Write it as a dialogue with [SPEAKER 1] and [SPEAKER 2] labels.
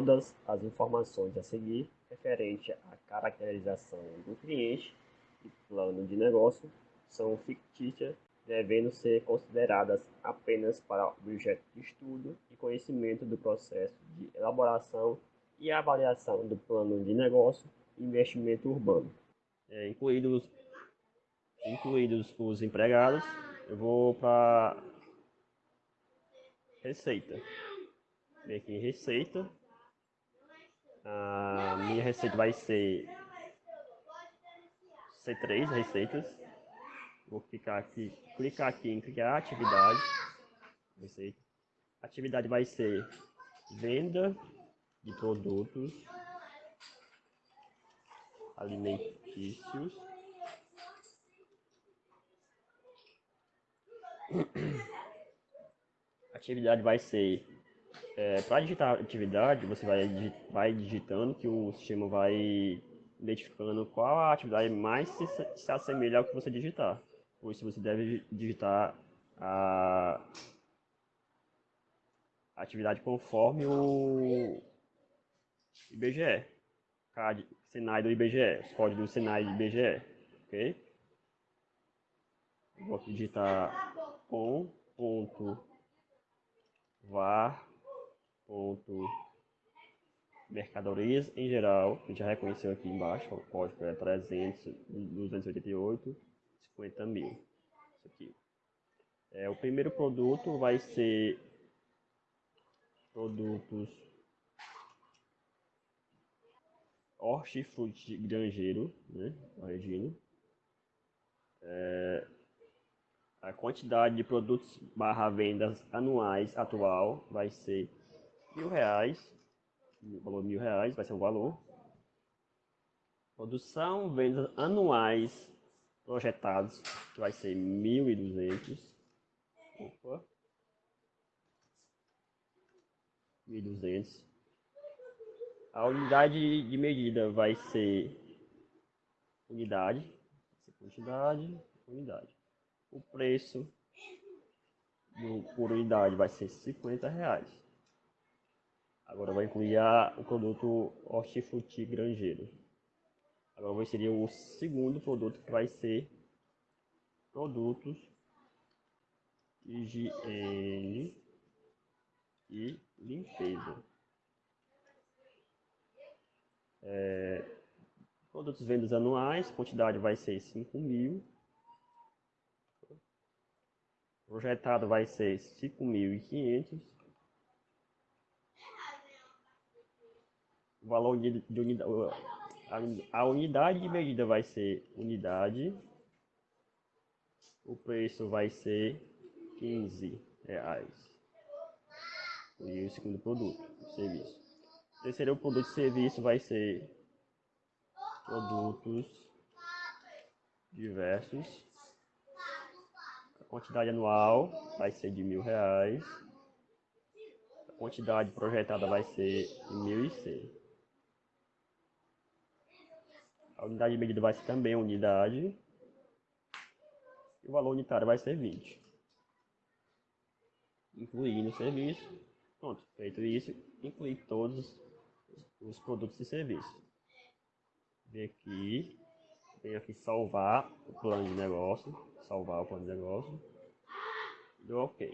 [SPEAKER 1] todas as informações a seguir referente à caracterização do cliente e plano de negócio são fictícias, devendo ser consideradas apenas para objeto de estudo e conhecimento do processo de elaboração e avaliação do plano de negócio e investimento urbano, é, incluídos, incluídos os empregados. Eu vou para receita. Vem aqui em receita. A minha receita vai ser ser três receitas. Vou clicar aqui, clicar aqui em criar atividade. Receita. atividade vai ser venda de produtos alimentícios. atividade vai ser é, para digitar atividade, você vai, vai digitando que o sistema vai identificando qual a atividade mais se, se assemelha ao que você digitar. Por isso você deve digitar a atividade conforme o IBGE, CAD, Senai do IBGE, os códigos do Senai do IBGE, ok? Vou digitar com ponto var ponto mercadorias em geral, a gente já reconheceu aqui embaixo, o código é 300, 288, 50 mil. Isso aqui. É, o primeiro produto vai ser produtos hortifruti grangeiro, né, corrigindo. É, a quantidade de produtos barra vendas anuais atual vai ser mil reais, valor mil reais vai ser o valor. Produção, vendas anuais projetados, que vai ser mil e duzentos. Opa. Mil e duzentos. A unidade de medida vai ser unidade, quantidade, unidade. O preço por unidade vai ser 50 reais. Agora vai incluir a, o produto hortifruti grangeiro. Agora vai ser o segundo produto que vai ser produtos higiene e limpeza. É, produtos vendas anuais, quantidade vai ser 5 mil. Projetado vai ser 5.500. O valor de, de unidade, a, a unidade de medida vai ser unidade. O preço vai ser 15 reais. E o segundo produto, o serviço. O terceiro produto de serviço vai ser produtos diversos. A quantidade anual vai ser de mil reais. A quantidade projetada vai ser de mil e cem. A unidade de medida vai ser também unidade. E o valor unitário vai ser 20. Incluindo o serviço. Pronto, feito isso, incluir todos os produtos e serviços. Vem aqui, vem aqui salvar o plano de negócio, salvar o plano de negócio. Deu OK.